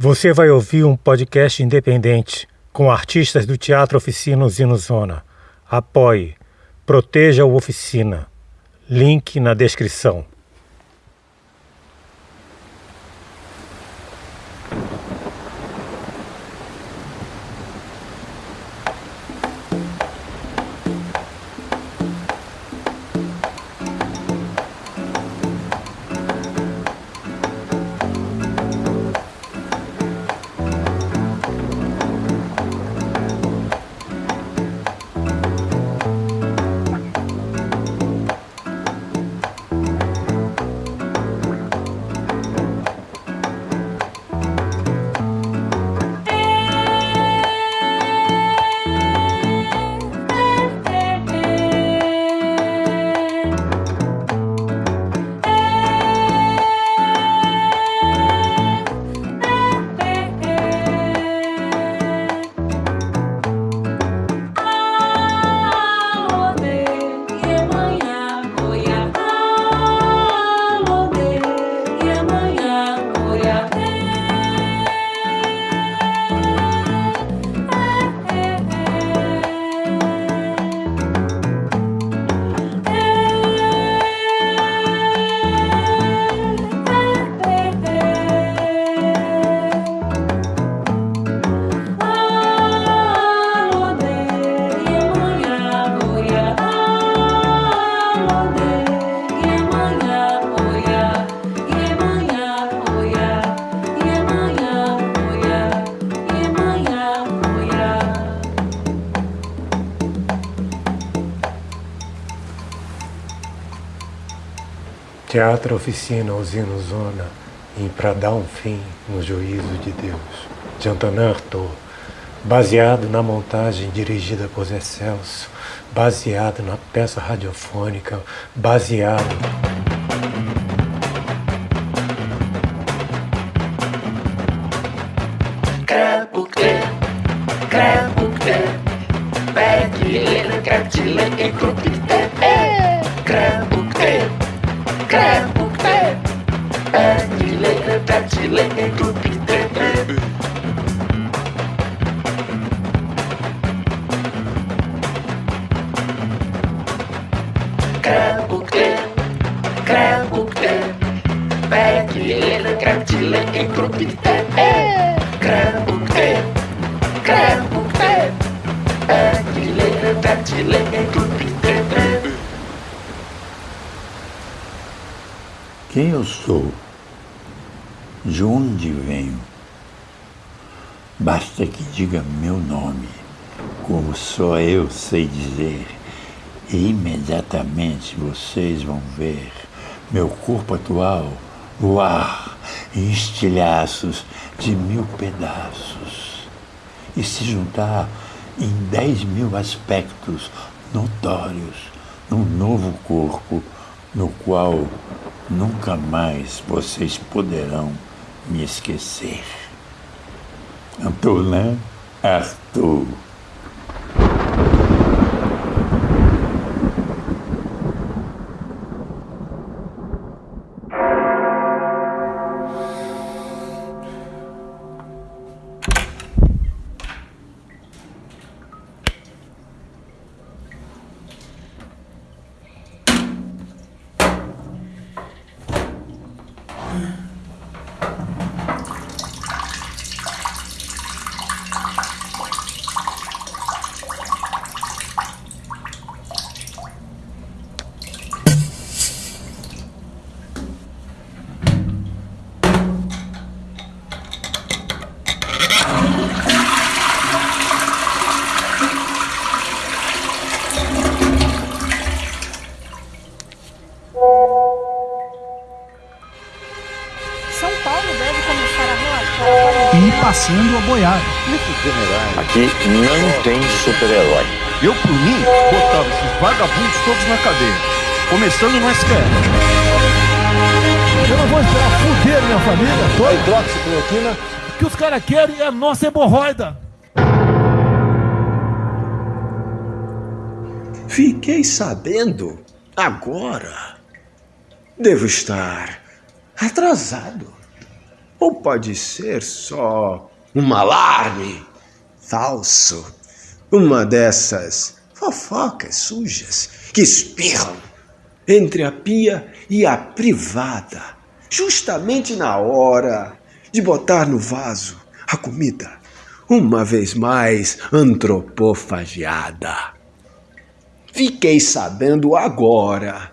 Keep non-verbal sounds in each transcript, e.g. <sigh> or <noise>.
Você vai ouvir um podcast independente com artistas do Teatro Oficina Usina Zona. Apoie, proteja o Oficina. Link na descrição. Teatro Oficina Usino Zona em Pra Dar um Fim no Juízo de Deus, de Antonin Artaud, baseado na montagem dirigida por Zé Celso, baseado na peça radiofônica, baseado sei dizer, e imediatamente vocês vão ver meu corpo atual voar em estilhaços de mil pedaços e se juntar em dez mil aspectos notórios num novo corpo no qual nunca mais vocês poderão me esquecer. Antonin Arthur. Começando no STF. Eu não vou esperar fuder minha família toda. Hidroxicloroquina. O que os caras querem é a nossa hemorroida. Fiquei sabendo agora. Devo estar atrasado. Ou pode ser só um alarme falso, uma dessas fofocas sujas que espirram entre a pia e a privada, justamente na hora de botar no vaso a comida, uma vez mais antropofagiada. Fiquei sabendo agora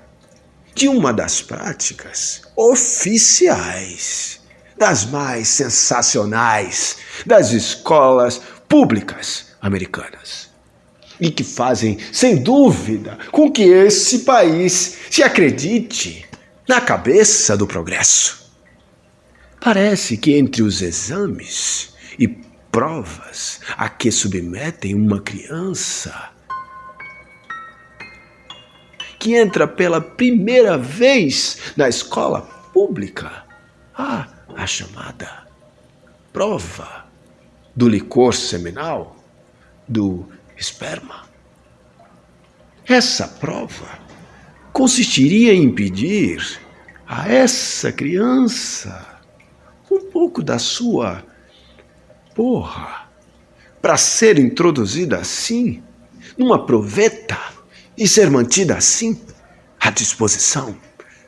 de uma das práticas oficiais, das mais sensacionais das escolas públicas americanas. E que fazem, sem dúvida, com que esse país se acredite na cabeça do progresso. Parece que entre os exames e provas a que submetem uma criança que entra pela primeira vez na escola pública, há a chamada prova do licor seminal, do esperma. Essa prova consistiria em pedir a essa criança um pouco da sua porra para ser introduzida assim, numa proveta e ser mantida assim, à disposição,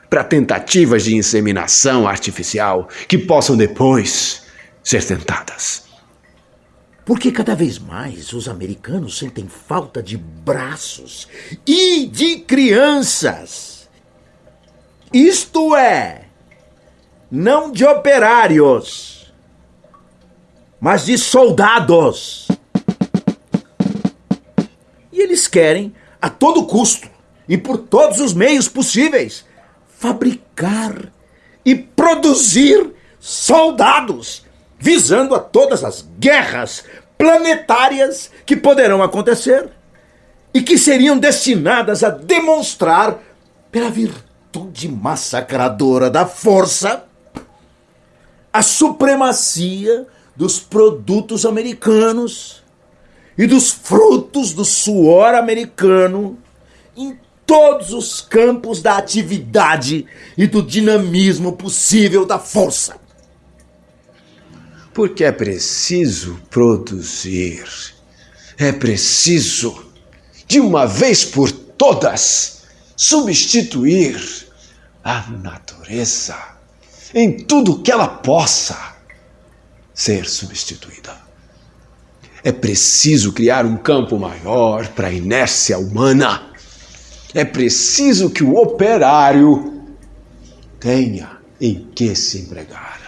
para tentativas de inseminação artificial que possam depois ser tentadas. Porque cada vez mais os americanos sentem falta de braços e de crianças. Isto é, não de operários, mas de soldados. E eles querem a todo custo e por todos os meios possíveis, fabricar e produzir soldados, visando a todas as guerras planetárias que poderão acontecer e que seriam destinadas a demonstrar, pela virtude massacradora da força, a supremacia dos produtos americanos e dos frutos do suor americano em todos os campos da atividade e do dinamismo possível da força. Porque é preciso produzir, é preciso, de uma vez por todas, substituir a natureza em tudo que ela possa ser substituída. É preciso criar um campo maior para a inércia humana. É preciso que o operário tenha em que se empregar.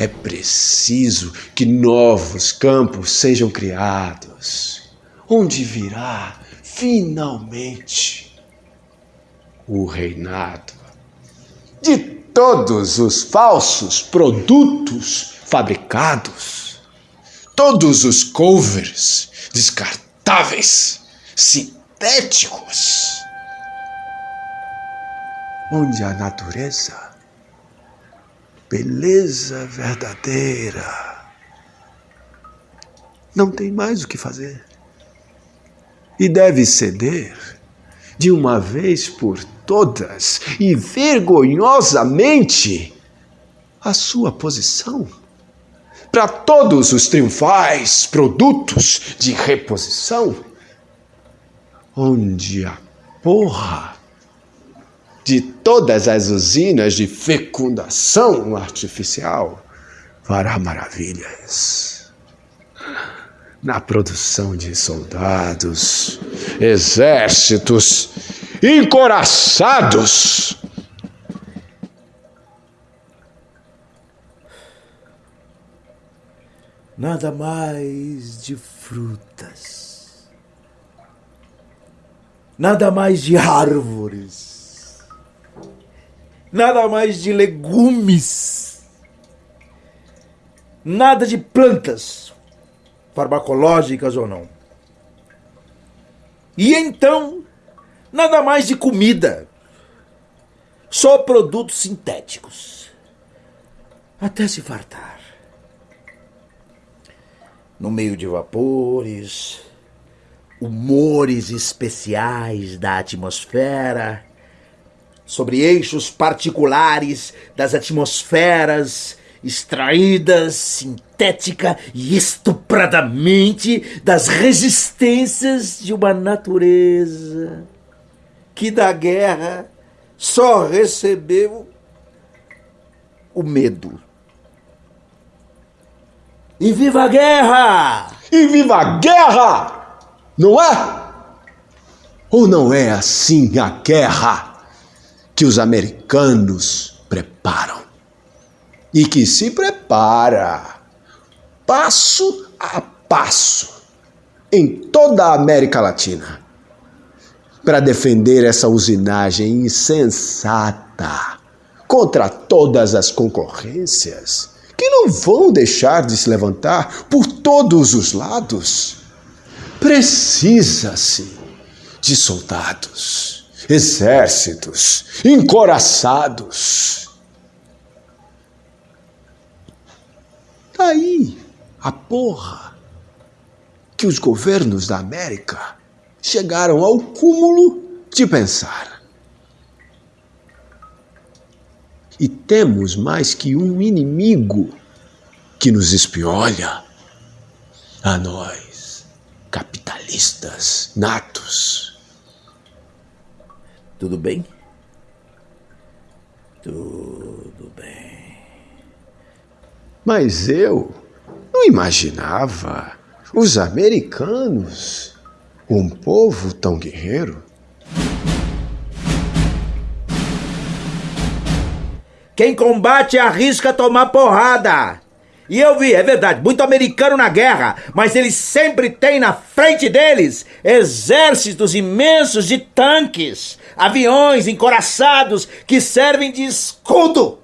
É preciso que novos campos sejam criados, onde virá finalmente o reinado de todos os falsos produtos fabricados, todos os covers descartáveis, sintéticos, onde a natureza, beleza verdadeira, não tem mais o que fazer. E deve ceder de uma vez por todas e vergonhosamente a sua posição. Para todos os triunfais produtos de reposição, onde a porra de todas as usinas de fecundação artificial fará maravilhas na produção de soldados, exércitos encoraçados. Nada mais de frutas. Nada mais de árvores. Nada mais de legumes. Nada de plantas, farmacológicas ou não. E então Nada mais de comida. Só produtos sintéticos. Até se fartar. No meio de vapores, humores especiais da atmosfera, sobre eixos particulares das atmosferas extraídas sintética e estupradamente das resistências de uma natureza que da guerra só recebeu o medo. E viva a guerra! E viva a guerra! Não é? Ou não é assim a guerra que os americanos preparam? E que se prepara passo a passo em toda a América Latina para defender essa usinagem insensata contra todas as concorrências que não vão deixar de se levantar por todos os lados. Precisa-se de soldados, exércitos, encoraçados. Daí a porra que os governos da América chegaram ao cúmulo de pensar. E temos mais que um inimigo que nos espiolha a nós, capitalistas natos. Tudo bem? Tudo bem. Mas eu não imaginava os americanos um povo tão guerreiro? Quem combate arrisca tomar porrada. E eu vi, é verdade, muito americano na guerra, mas eles sempre têm na frente deles exércitos imensos de tanques, aviões encoraçados que servem de escudo.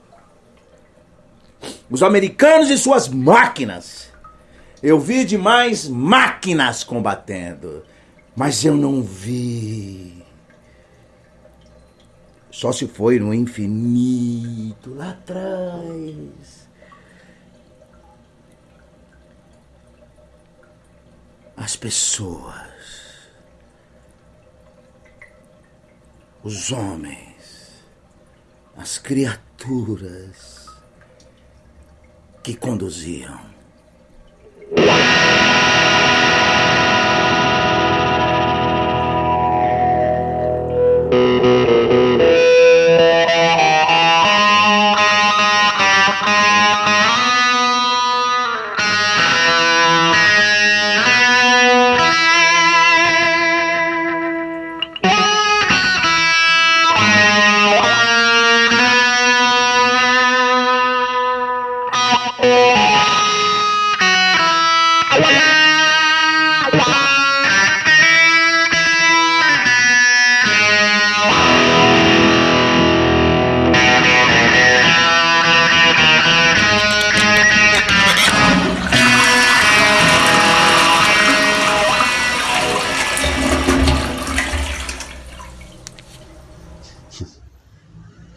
Os americanos e suas máquinas. Eu vi demais máquinas combatendo mas eu não vi. Só se foi no infinito, lá atrás. As pessoas, os homens, as criaturas que conduziam.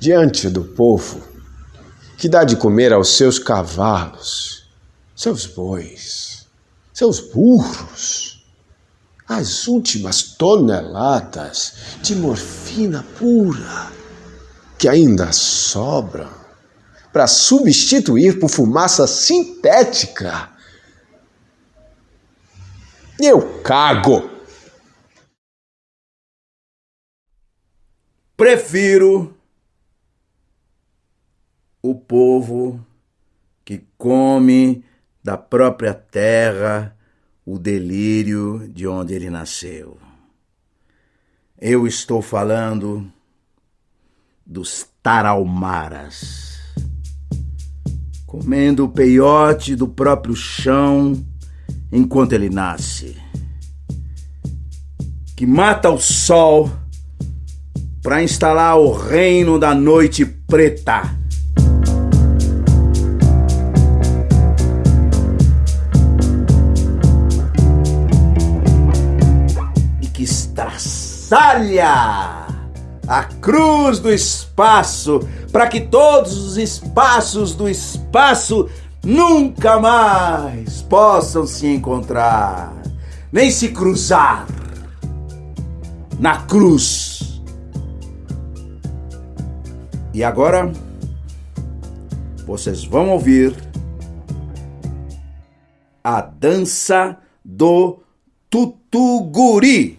Diante do povo que dá de comer aos seus cavalos, seus bois, seus burros, as últimas toneladas de morfina pura que ainda sobram para substituir por fumaça sintética. Eu cago. Prefiro o povo que come da própria terra o delírio de onde ele nasceu. Eu estou falando dos taraumaras, comendo o peiote do próprio chão enquanto ele nasce, que mata o sol para instalar o reino da noite preta estraçalha a cruz do espaço para que todos os espaços do espaço nunca mais possam se encontrar, nem se cruzar. na cruz. E agora vocês vão ouvir a dança do Tutuguri.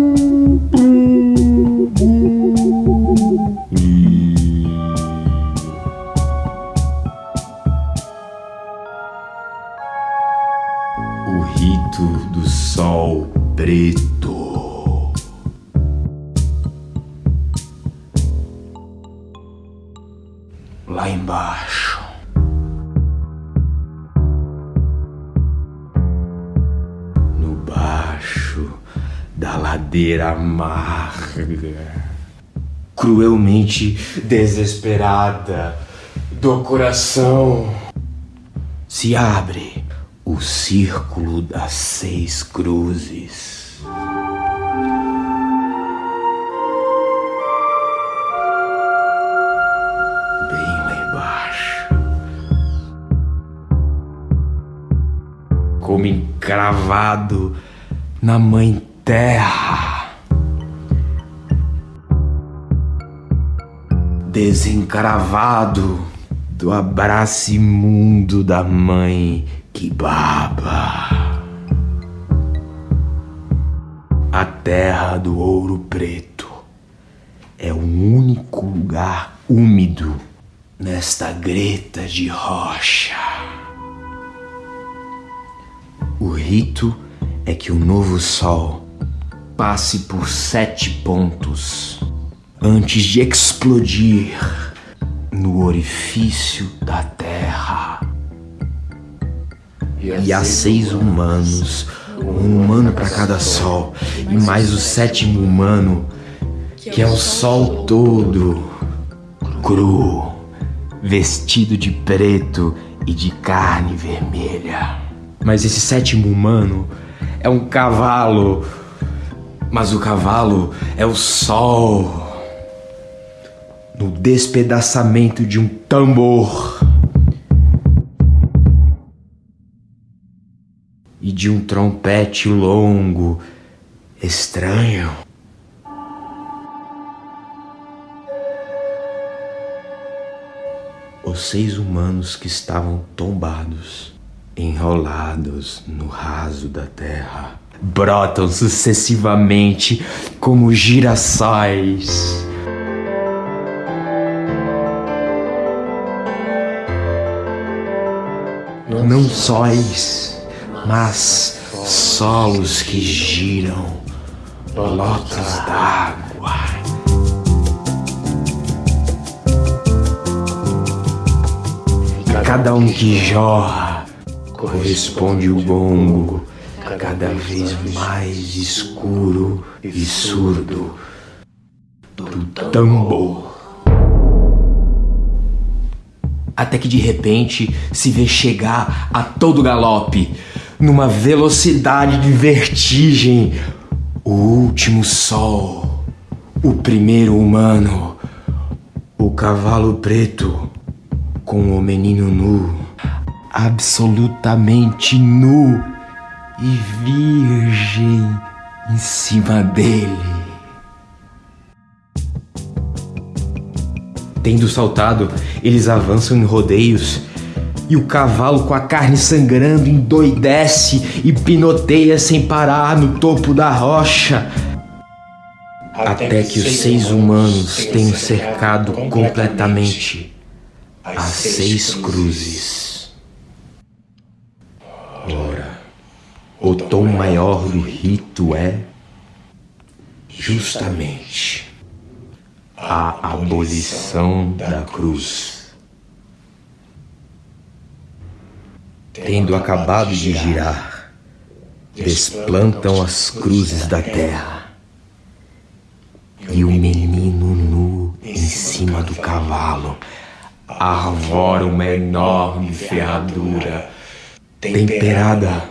amarga. Cruelmente desesperada do coração se abre o círculo das seis cruzes. Bem lá embaixo. Como encravado na mãe terra. Desencravado do abraço imundo da mãe que baba. A terra do ouro preto é o único lugar úmido nesta greta de rocha. O rito é que o novo sol passe por sete pontos antes de explodir no orifício da terra. E há seis humanos, um humano para cada sol, e mais o sétimo humano, que é o sol todo, cru, vestido de preto e de carne vermelha. Mas esse sétimo humano é um cavalo, mas o cavalo é o sol. No despedaçamento de um tambor. e de um trompete longo, estranho. Os seis humanos que estavam tombados, enrolados no raso da terra, brotam sucessivamente como girassóis. Não sóis mas solos que giram, lotas d'água. Cada um que jorra corresponde o gongo, cada vez mais escuro e surdo do tambor. Até que de repente se vê chegar a todo galope numa velocidade de vertigem. O último sol, o primeiro humano, o cavalo preto com o menino nu, absolutamente nu e virgem em cima dele. Tendo saltado, eles avançam em rodeios e o cavalo com a carne sangrando endoidece e pinoteia sem parar no topo da rocha. Até que os seis humanos tenham cercado completamente as seis cruzes. Ora, o tom maior do rito é justamente a abolição da cruz. Tendo acabado de girar, desplantam as cruzes da terra e o menino nu em cima do cavalo arvora uma enorme ferradura temperada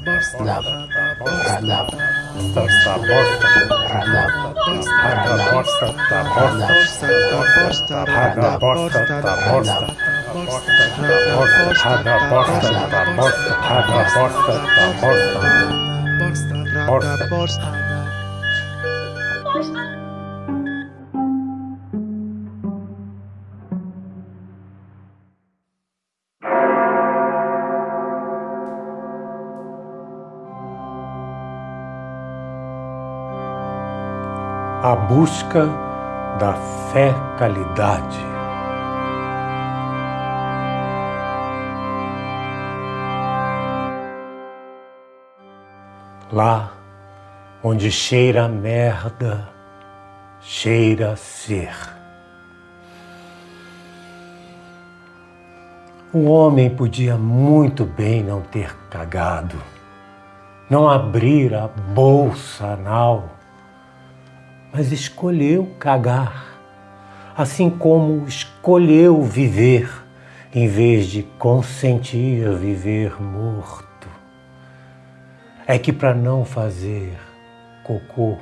Borsta, borsta, borsta, borsta, busca da fecalidade. Lá onde cheira merda, cheira ser. O homem podia muito bem não ter cagado, não abrir a bolsa anal mas escolheu cagar, assim como escolheu viver, em vez de consentir viver morto. É que para não fazer cocô,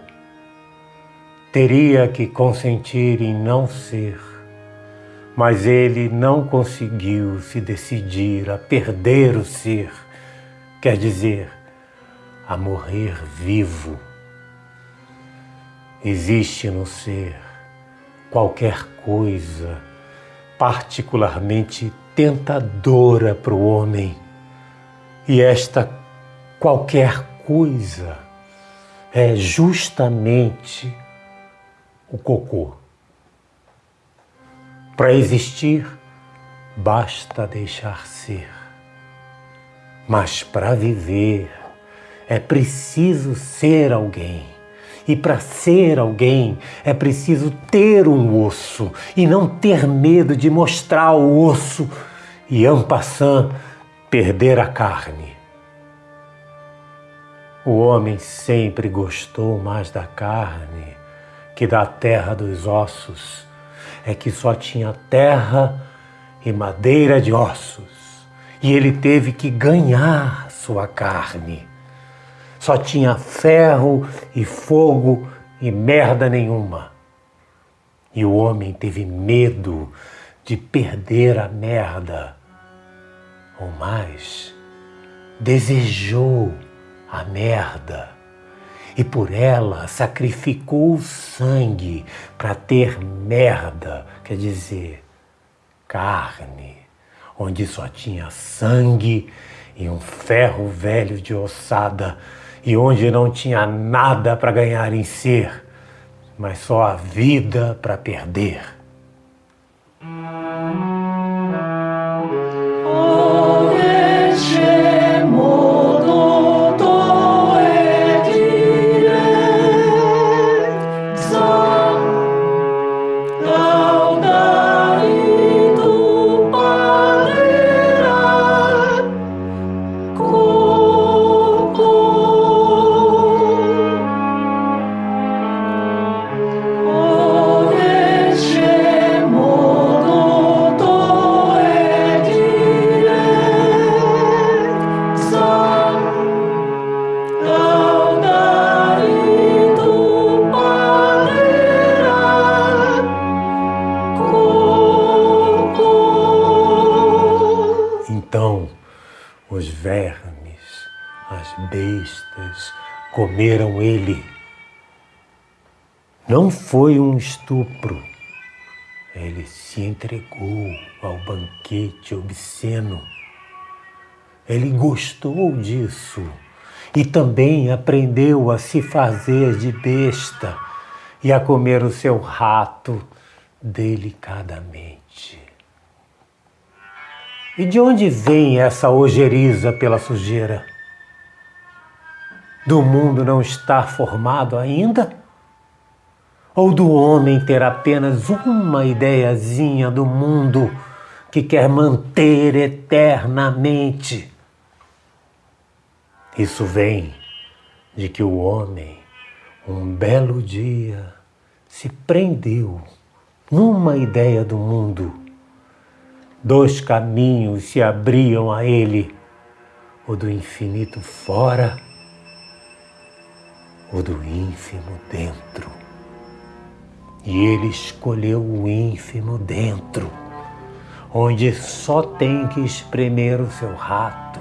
teria que consentir em não ser, mas ele não conseguiu se decidir a perder o ser, quer dizer, a morrer vivo Existe no ser qualquer coisa particularmente tentadora para o homem, e esta qualquer coisa é justamente o cocô. Para existir, basta deixar ser. Mas para viver, é preciso ser alguém. E para ser alguém é preciso ter um osso e não ter medo de mostrar o osso e, en passant, perder a carne. O homem sempre gostou mais da carne que da terra dos ossos. É que só tinha terra e madeira de ossos. E ele teve que ganhar sua carne. Só tinha ferro e fogo e merda nenhuma. E o homem teve medo de perder a merda. Ou mais, desejou a merda e por ela sacrificou o sangue para ter merda, quer dizer, carne, onde só tinha sangue e um ferro velho de ossada e onde não tinha nada para ganhar em ser, mas só a vida para perder. Estupro. Ele se entregou ao banquete obsceno. Ele gostou disso e também aprendeu a se fazer de besta e a comer o seu rato delicadamente. E de onde vem essa ojeriza pela sujeira? Do mundo não estar formado ainda? Ou do homem ter apenas uma ideiazinha do mundo que quer manter eternamente? Isso vem de que o homem, um belo dia, se prendeu numa ideia do mundo. Dois caminhos se abriam a ele: o do infinito fora, o do ínfimo dentro. E ele escolheu o ínfimo dentro, onde só tem que espremer o seu rato,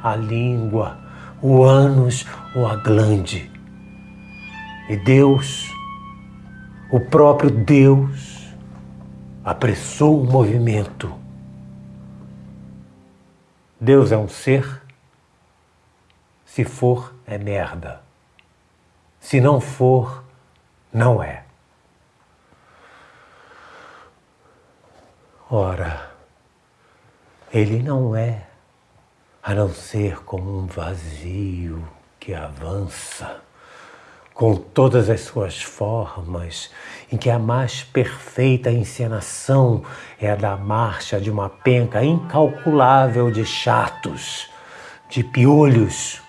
a língua, o ânus ou a glande. E Deus, o próprio Deus, apressou o movimento. Deus é um ser? Se for, é merda. Se não for, não é. Ora, ele não é a não ser como um vazio que avança com todas as suas formas, em que a mais perfeita encenação é a da marcha de uma penca incalculável de chatos, de piolhos.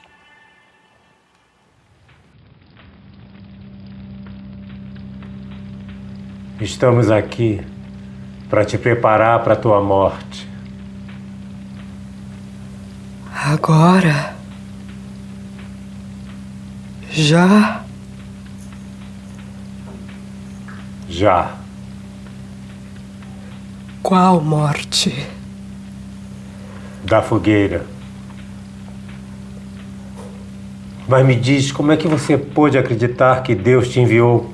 Estamos aqui para te preparar para a tua morte. Agora. Já. Já. Qual morte? Da fogueira. Mas me diz, como é que você pôde acreditar que Deus te enviou?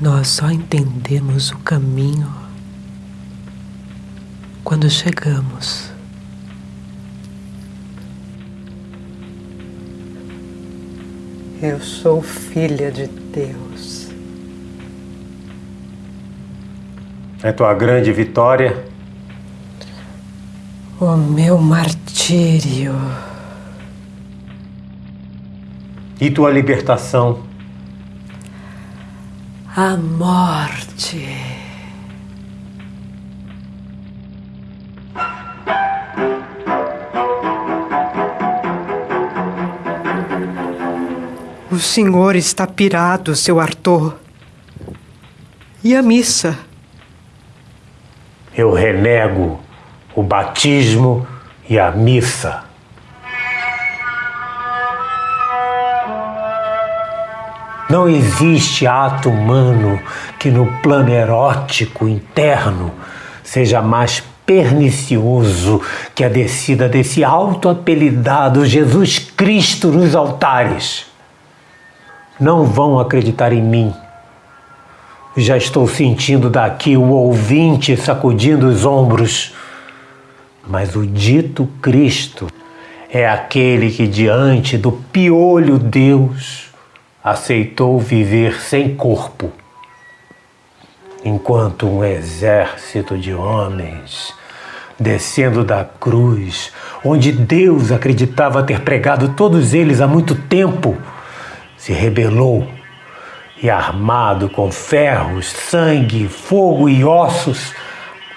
Nós só entendemos o caminho quando chegamos. Eu sou filha de Deus. É tua grande vitória? O meu martírio. E tua libertação? A morte. O senhor está pirado, seu Arthur. E a missa? Eu renego o batismo e a missa. Não existe ato humano que no plano erótico interno seja mais pernicioso que a descida desse auto-apelidado Jesus Cristo nos altares. Não vão acreditar em mim. Já estou sentindo daqui o ouvinte sacudindo os ombros. Mas o dito Cristo é aquele que, diante do piolho Deus, aceitou viver sem corpo, enquanto um exército de homens descendo da cruz, onde Deus acreditava ter pregado todos eles há muito tempo, se rebelou e, armado com ferros, sangue, fogo e ossos,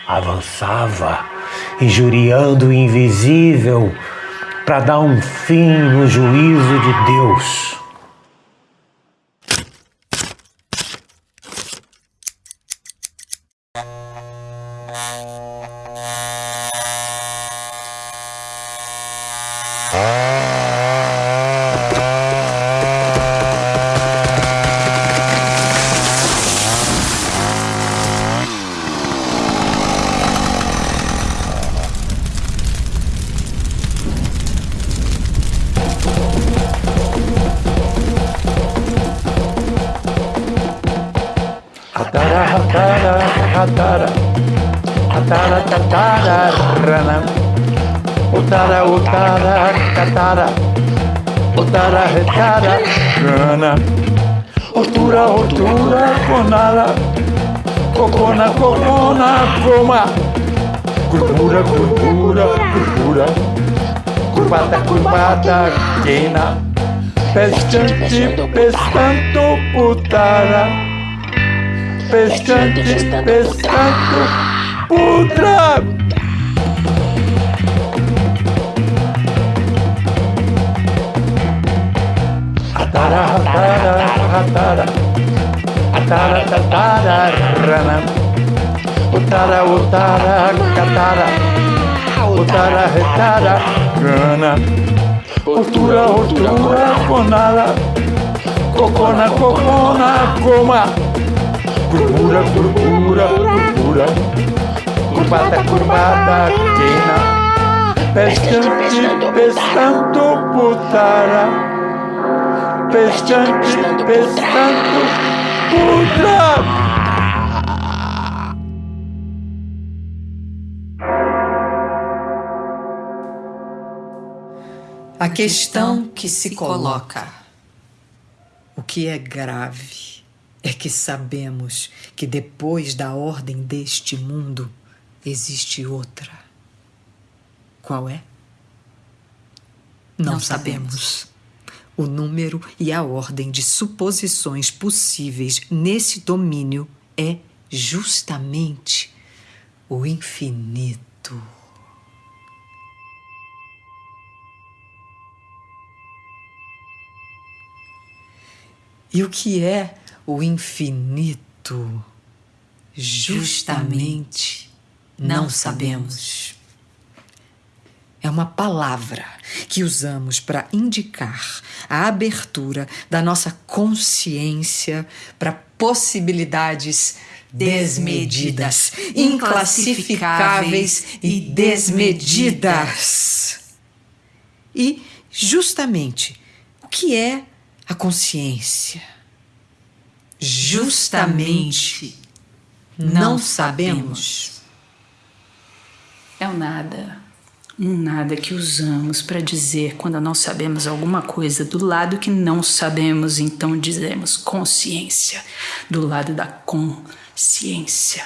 avançava, injuriando o invisível para dar um fim no juízo de Deus. Utara, utara, catara, utara, retara, cana. Otura, otura, conara, cocona, cocona, coma. Curvura, curvura, curvura. Curvada, curvada, quena. Pescante, pescando, putara. Pescante, pescando, putra. Atara, atara, atara. Atara, atara, rana. Utara, utara, catara. Utara, retara, gana. Otura, otura, conara. Cocona, cocona, coma. Curvura, curvura, curvura. Curvada, curvada, quena. Pescante, pescando, putara. Pescante, pescando, putra. A questão que se coloca. O que é grave é que sabemos que depois da ordem deste mundo existe outra. Qual é? Não, Não sabemos. O número e a ordem de suposições possíveis nesse domínio é justamente o infinito. E o que é o infinito? Justamente não sabemos. É uma palavra que usamos para indicar a abertura da nossa consciência para possibilidades desmedidas, inclassificáveis e desmedidas. E, justamente, o que é a consciência? Justamente não sabemos. É o nada. Um nada que usamos para dizer quando não sabemos alguma coisa do lado que não sabemos, então dizemos consciência, do lado da consciência.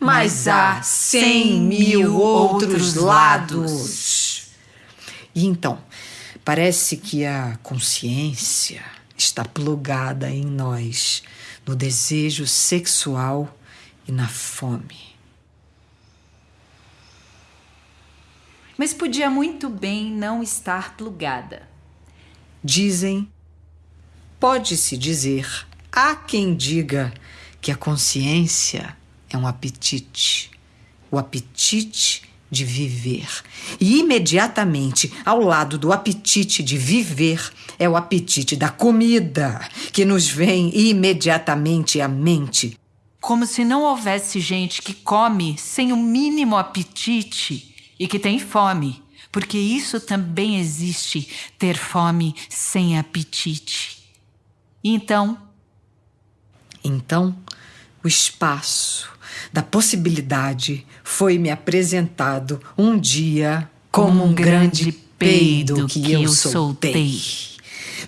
Mas há cem mil outros lados. E então, parece que a consciência está plugada em nós, no desejo sexual e na fome. Mas podia muito bem não estar plugada. Dizem, pode-se dizer, há quem diga que a consciência é um apetite, o apetite de viver. E imediatamente ao lado do apetite de viver é o apetite da comida, que nos vem imediatamente à mente. Como se não houvesse gente que come sem o mínimo apetite e que tem fome, porque isso também existe, ter fome sem apetite. Então, Então, o espaço da possibilidade foi-me apresentado um dia como um grande peido que eu soltei.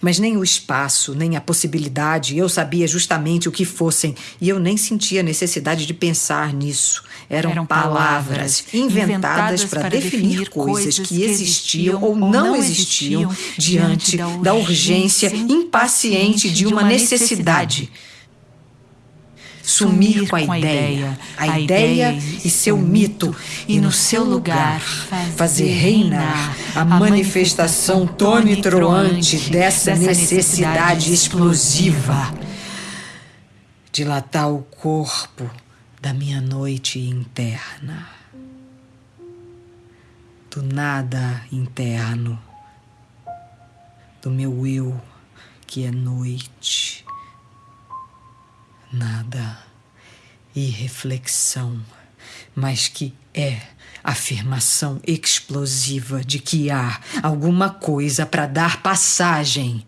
Mas nem o espaço, nem a possibilidade, eu sabia justamente o que fossem, e eu nem sentia necessidade de pensar nisso. Eram, Eram palavras inventadas para definir coisas que existiam ou não existiam diante da urgência impaciente de uma necessidade. Sumir com a ideia, a ideia e seu mito, e no seu lugar fazer reinar a manifestação tonitruante dessa necessidade explosiva. Dilatar o corpo da minha noite interna, do nada interno, do meu eu que é noite. Nada. E reflexão, mas que é afirmação explosiva de que há alguma coisa para dar passagem.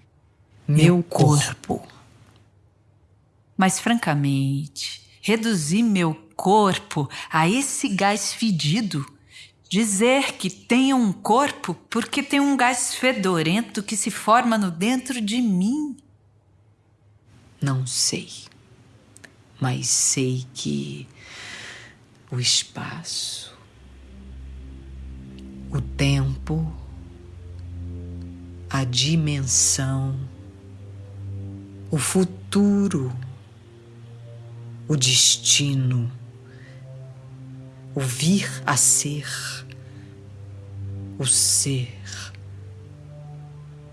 Meu corpo. Mas francamente, reduzir meu corpo a esse gás fedido, dizer que tenho um corpo porque tem um gás fedorento que se forma no dentro de mim. Não sei, mas sei que o espaço, o tempo, a dimensão, o futuro, o destino, o vir a ser, o ser,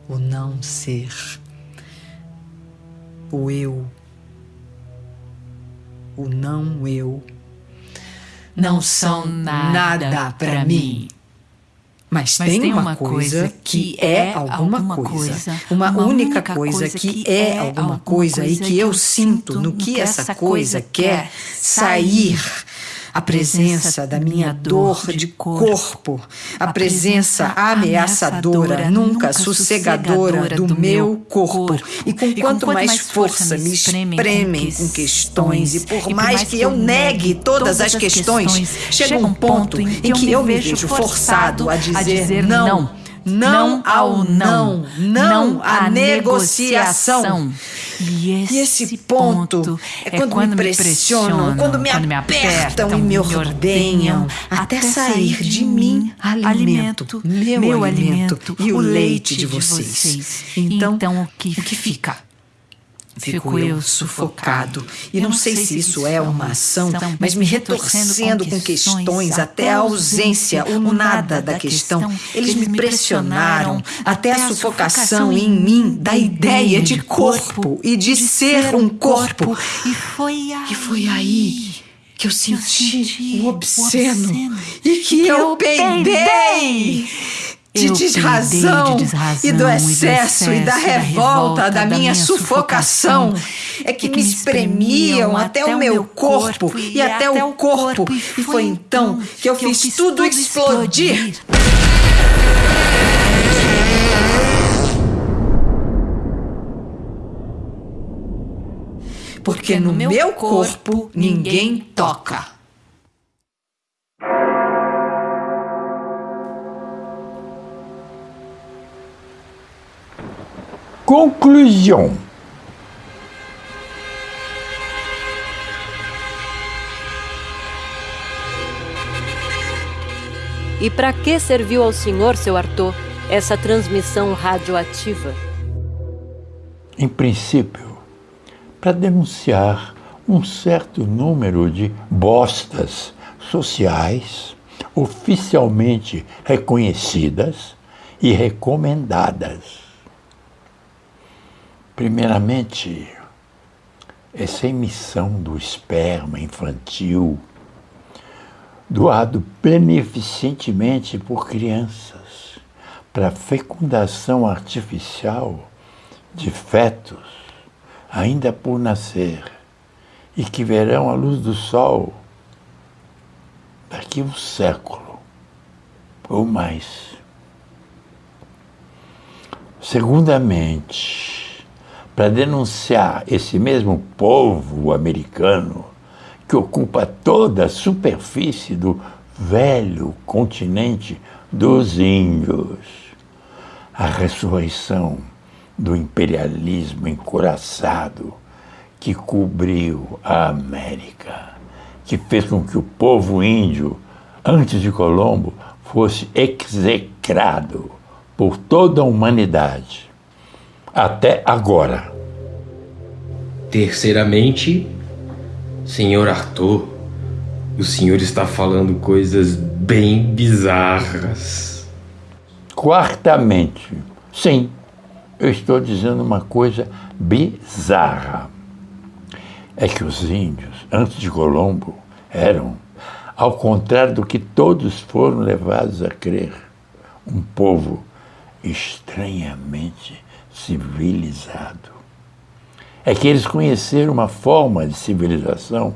o não ser, o eu, o não eu não são nada para mim. Mas, Mas, tem, tem uma, coisa que é alguma coisa, uma, uma única coisa que é alguma coisa e que eu sinto no que essa coisa quer sair a presença da minha dor de corpo, a presença ameaçadora, nunca sossegadora do meu corpo. E com quanto mais força me espremem com questões, e por mais que eu negue todas as questões, chega um ponto em que eu me vejo forçado a dizer não não ao não, não à negociação. E esse, e esse ponto é quando, quando me pressionam, quando me quando apertam, e me ordenham, até sair de mim alimento, meu, meu alimento e o leite de vocês. Então, então o que, o que fica? Fico eu sufocado. E não sei se isso é uma ação, mas me retorcendo com questões até a ausência, o nada da questão. Eles me pressionaram até a sufocação em mim da ideia de corpo e de ser um corpo. E foi aí que eu senti o obsceno e que eu peidei de desrazão, de desrazão e do excesso e, da revolta da, da minha sufocação é que, que me espremiam até o meu corpo e até o corpo e foi então que eu fiz tudo explodir. Porque no meu corpo ninguém toca. Conclusão. E para que serviu ao senhor, seu Arthur, essa transmissão radioativa? Em princípio, para denunciar um certo número de bostas sociais oficialmente reconhecidas e recomendadas. Primeiramente, essa emissão do esperma infantil, doado beneficentemente por crianças para fecundação artificial de fetos ainda por nascer e que verão a luz do sol daqui um século ou mais. Segundamente, para denunciar esse mesmo povo americano que ocupa toda a superfície do velho continente dos índios. A ressurreição do imperialismo encoraçado que cobriu a América, que fez com que o povo índio, antes de Colombo, fosse execrado por toda a humanidade até agora. Terceiramente, senhor Arthur, o senhor está falando coisas bem bizarras. Quartamente, sim, eu estou dizendo uma coisa bizarra. É que os índios, antes de Colombo, eram, ao contrário do que todos foram levados a crer, um povo estranhamente civilizado. É que eles conheceram uma forma de civilização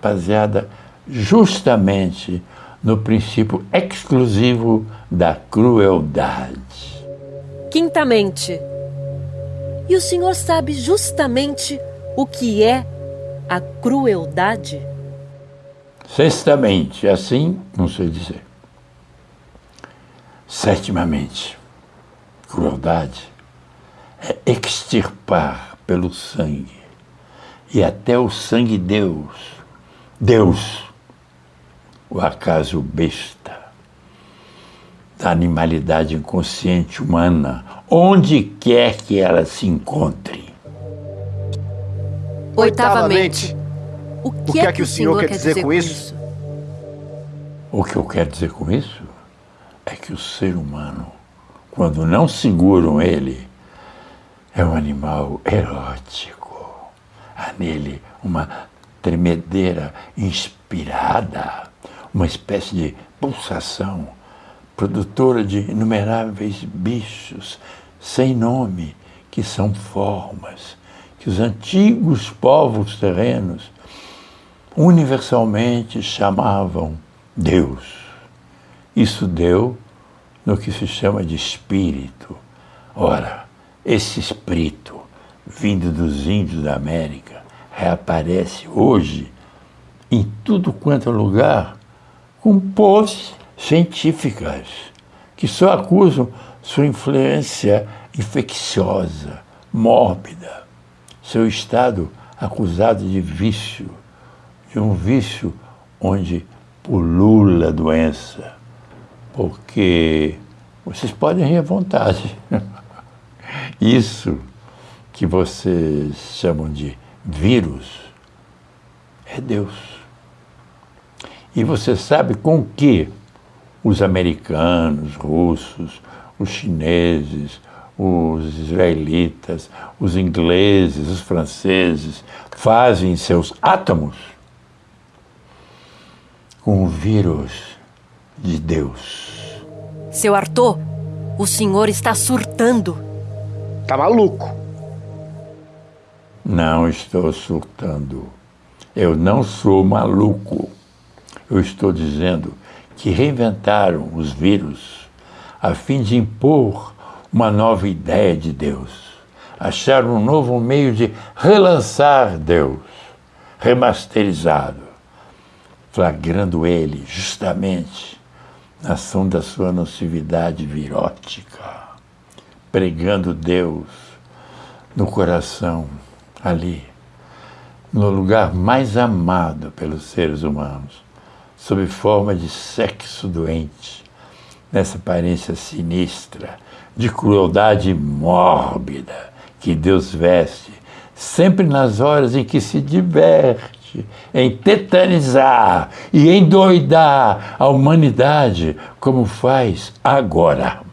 baseada justamente no princípio exclusivo da crueldade. Quintamente, e o senhor sabe justamente o que é a crueldade? Sextamente, assim não sei dizer. Sétimamente, crueldade extirpar pelo sangue. E até o sangue Deus, Deus, o acaso besta da animalidade inconsciente humana, onde quer que ela se encontre. Oitavamente, o que, é que o senhor quer dizer com isso? O que eu quero dizer com isso é que o ser humano, quando não seguram ele, é um animal erótico. Há nele uma tremedeira inspirada, uma espécie de pulsação produtora de inumeráveis bichos sem nome, que são formas que os antigos povos terrenos universalmente chamavam Deus. Isso deu no que se chama de espírito. Ora, esse espírito, vindo dos índios da América, reaparece hoje em tudo quanto é lugar com poses científicas que só acusam sua influência infecciosa, mórbida, seu estado acusado de vício, de um vício onde pulula a doença, porque vocês podem rir à vontade. Isso que vocês chamam de vírus é Deus. E você sabe com que os americanos, russos, os chineses, os israelitas, os ingleses, os franceses fazem seus átomos com o vírus de Deus. Seu Arthur, o senhor está surtando. Tá maluco? Não estou surtando. Eu não sou maluco. Eu estou dizendo que reinventaram os vírus a fim de impor uma nova ideia de Deus. Acharam um novo meio de relançar Deus, remasterizado, flagrando ele justamente na ação da sua nocividade virótica, pregando Deus no coração, ali, no lugar mais amado pelos seres humanos sob forma de sexo doente, nessa aparência sinistra, de crueldade mórbida que Deus veste, sempre nas horas em que se diverte em tetanizar e endoidar a humanidade, como faz agora.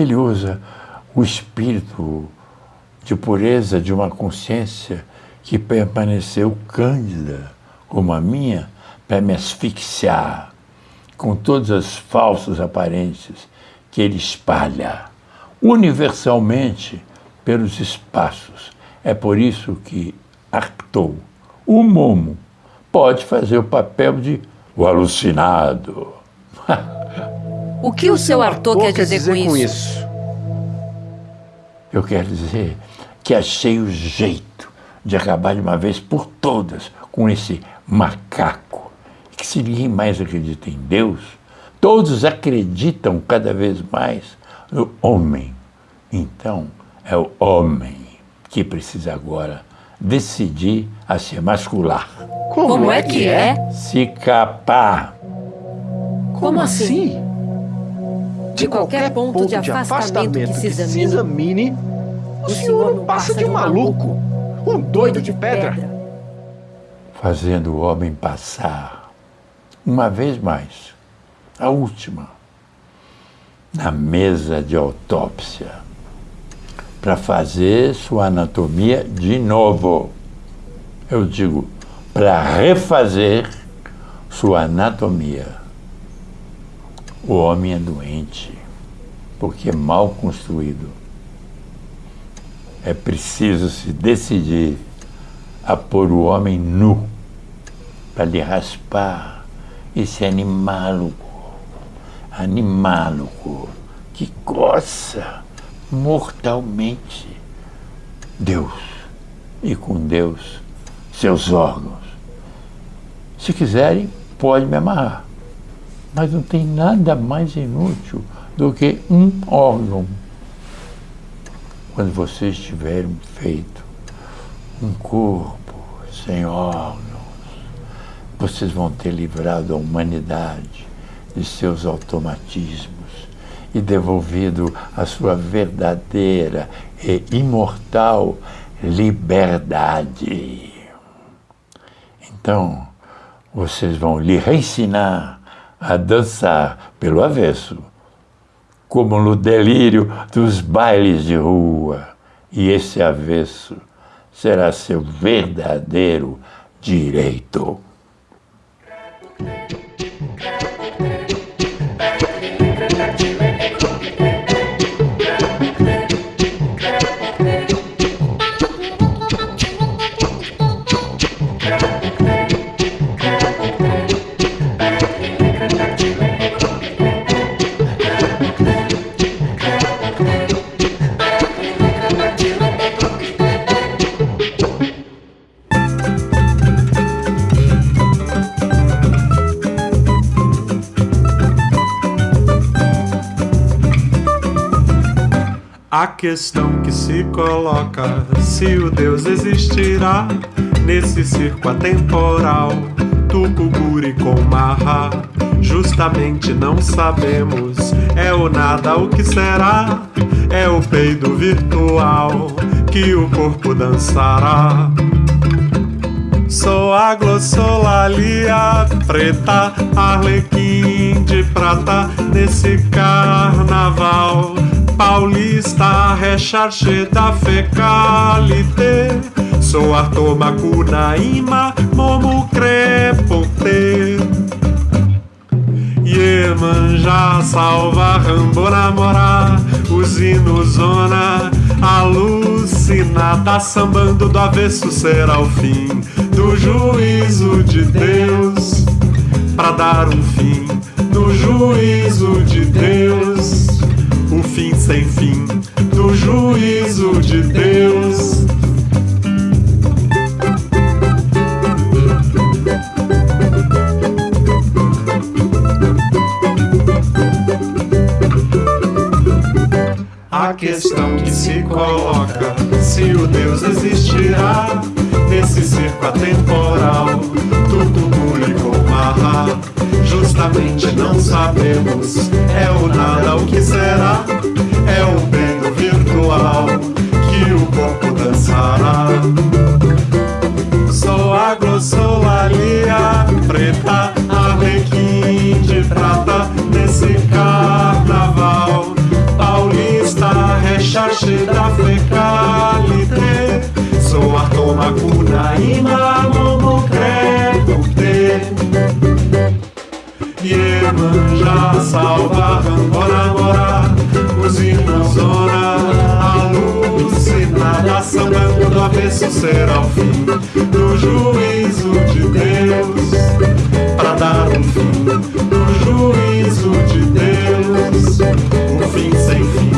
Ele usa o espírito de pureza de uma consciência que permaneceu cândida, como a minha, para me asfixiar com todas as falsas aparências que ele espalha universalmente pelos espaços. É por isso que Arctou, o Momo, pode fazer o papel de o alucinado. <laughs> o que o seu Arthur quer dizer, dizer com, isso? isso? Eu quero dizer que achei o jeito de acabar de uma vez por todas com esse macaco que se ninguém mais acredita em Deus, todos acreditam cada vez mais no homem. Então, é o homem que precisa agora decidir a se emascular. Como, Como é que é? Se capar. Como assim? De qualquer ponto de afastamento que se examine, o senhor não passa de um maluco, um doido de pedra. Fazendo o homem passar uma vez mais, a última, na mesa de autópsia, para fazer sua anatomia de novo. Eu digo, para refazer sua anatomia. O homem é doente, porque é mal construído. É preciso se decidir a pôr o homem nu, para lhe raspar esse animálogo, animálogo que coça mortalmente Deus e com Deus seus órgãos. Se quiserem, pode me amarrar. Mas não tem nada mais inútil do que um órgão. Quando vocês tiverem feito um corpo sem órgãos, vocês vão ter livrado a humanidade de seus automatismos e devolvido a sua verdadeira e imortal liberdade. Então, vocês vão lhe reensinar a dançar pelo avesso, como no delírio dos bailes de rua. E esse avesso será seu verdadeiro direito. Questão que se coloca se o Deus existirá nesse circo atemporal, Tucuguri com Marra. Justamente não sabemos, é o nada o que será, é o peido virtual que o corpo dançará. Sou a glossolalia preta, arlequim de prata nesse carnaval paulista, recharge da fecalité. Sou Arthur Macunaíma, momo crepote. Iemanjá, salva, rambo, namorar, usino, zona, alucinada, sambando do avesso será o fim do juízo de Deus, pra dar um fim no juízo de Deus o fim sem fim do juízo de Deus. A questão que se coloca se o Deus existirá nesse circo atemporal, justamente não sabemos. É o nada o que será, é o bem virtual que o corpo dançará. Sou a glossolalia preta, arlequim de prata nesse carnaval. Paulista, rechache da fecalité. Sou a toma cunaíma, momo Iemanjá, salva, bora, bora Usina, zona, alucinada Sambando do avesso será o fim Do juízo de Deus. Pra dar um fim Do juízo de Deus Um fim sem fim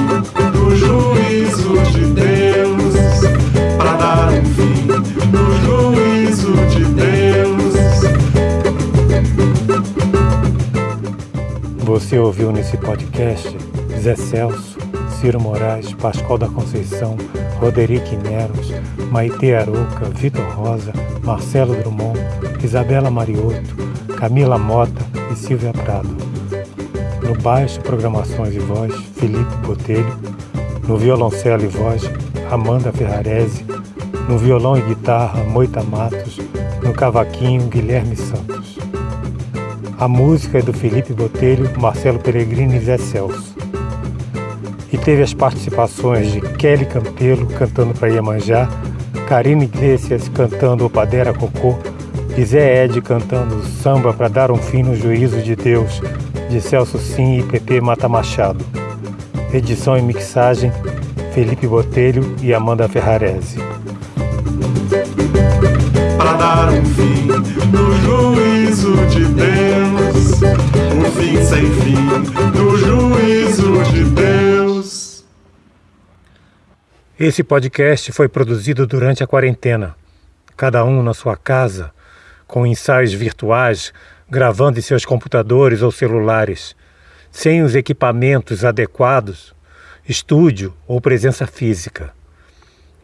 Você ouviu nesse podcast Zé Celso, Ciro Moraes, Pascoal da Conceição, Roderick Neros, Maite Aroca, Vitor Rosa, Marcelo Drummond, Isabela Mariotto, Camila Mota e Silvia Prado. No baixo, programações e voz, Felipe Botelho. No violoncelo e voz, Amanda Ferrarese. No violão e guitarra, Moita Matos. No cavaquinho, Guilherme Santos. A música é do Felipe Botelho, Marcelo Peregrini e Zé Celso. E teve as participações de Kelly Campelo cantando para Iemanjá, Karine Iglesias cantando Padera Cocô e Zé Ed cantando Samba para dar um fim no juízo de Deus, de Celso Sim e PP Mata Machado. Edição e mixagem Felipe Botelho e Amanda Ferrarese. Para dar um fim no juízo de Deus, um fim sem fim do juízo de Deus. Esse podcast foi produzido durante a quarentena, cada um na sua casa, com ensaios virtuais, gravando em seus computadores ou celulares, sem os equipamentos adequados, estúdio ou presença física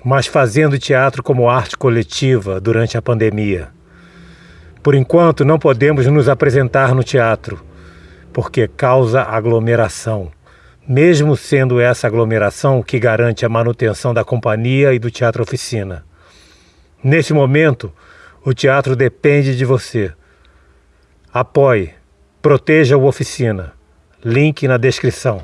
mas fazendo teatro como arte coletiva durante a pandemia. Por enquanto, não podemos nos apresentar no teatro, porque causa aglomeração, mesmo sendo essa aglomeração que garante a manutenção da companhia e do teatro oficina. Nesse momento, o teatro depende de você. Apoie, proteja o oficina. Link na descrição.